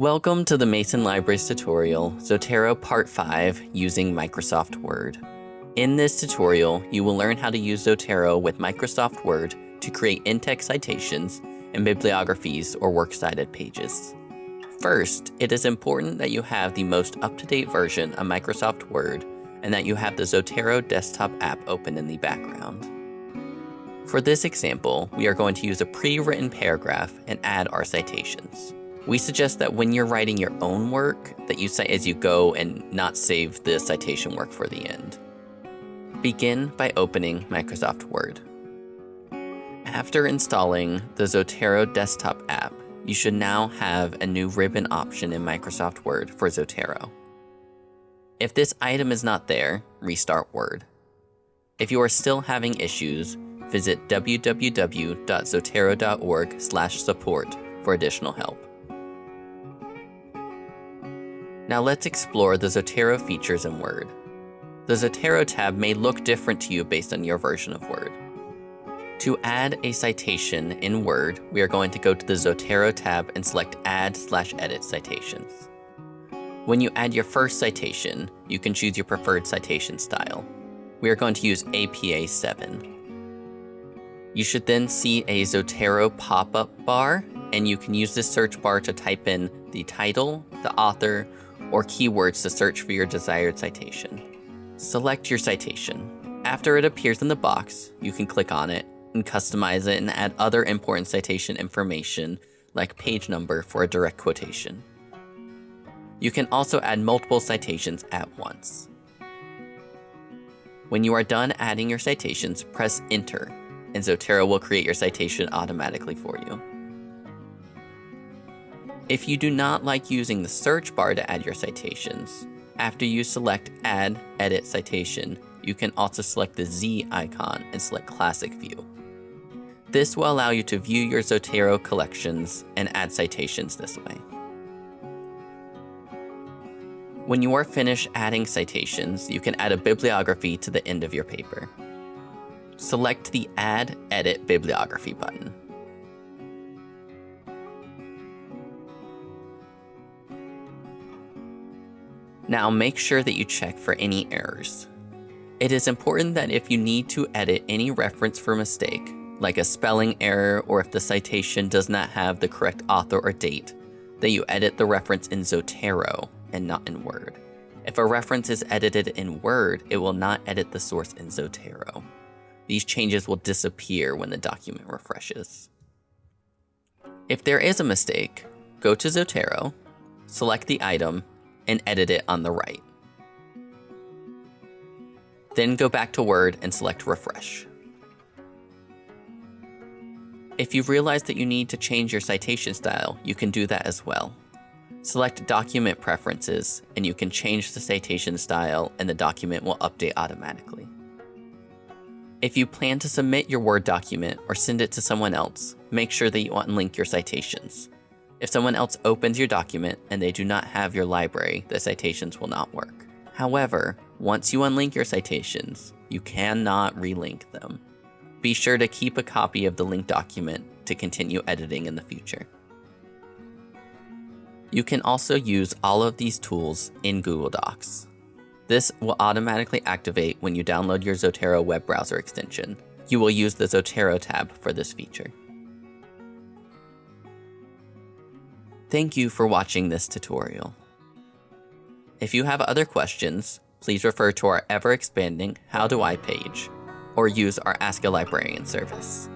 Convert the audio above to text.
Welcome to the Mason Libraries tutorial, Zotero Part 5 using Microsoft Word. In this tutorial, you will learn how to use Zotero with Microsoft Word to create in-text citations and bibliographies or works cited pages. First, it is important that you have the most up-to-date version of Microsoft Word and that you have the Zotero desktop app open in the background. For this example, we are going to use a pre-written paragraph and add our citations. We suggest that when you're writing your own work, that you cite as you go and not save the citation work for the end. Begin by opening Microsoft Word. After installing the Zotero desktop app, you should now have a new ribbon option in Microsoft Word for Zotero. If this item is not there, restart Word. If you are still having issues, visit www.zotero.org/support for additional help. Now let's explore the Zotero features in Word. The Zotero tab may look different to you based on your version of Word. To add a citation in Word, we are going to go to the Zotero tab and select Add slash Edit Citations. When you add your first citation, you can choose your preferred citation style. We are going to use APA 7. You should then see a Zotero pop-up bar, and you can use this search bar to type in the title, the author, or keywords to search for your desired citation. Select your citation. After it appears in the box, you can click on it and customize it and add other important citation information like page number for a direct quotation. You can also add multiple citations at once. When you are done adding your citations, press enter and Zotero will create your citation automatically for you. If you do not like using the search bar to add your citations, after you select Add Edit Citation, you can also select the Z icon and select Classic View. This will allow you to view your Zotero collections and add citations this way. When you are finished adding citations, you can add a bibliography to the end of your paper. Select the Add Edit Bibliography button. Now make sure that you check for any errors. It is important that if you need to edit any reference for mistake, like a spelling error or if the citation does not have the correct author or date, that you edit the reference in Zotero and not in Word. If a reference is edited in Word, it will not edit the source in Zotero. These changes will disappear when the document refreshes. If there is a mistake, go to Zotero, select the item, and edit it on the right. Then go back to Word and select Refresh. If you've realized that you need to change your citation style, you can do that as well. Select Document Preferences, and you can change the citation style and the document will update automatically. If you plan to submit your Word document or send it to someone else, make sure that you unlink your citations. If someone else opens your document and they do not have your library, the citations will not work. However, once you unlink your citations, you cannot relink them. Be sure to keep a copy of the linked document to continue editing in the future. You can also use all of these tools in Google Docs. This will automatically activate when you download your Zotero web browser extension. You will use the Zotero tab for this feature. Thank you for watching this tutorial. If you have other questions, please refer to our ever-expanding How Do I page, or use our Ask a Librarian service.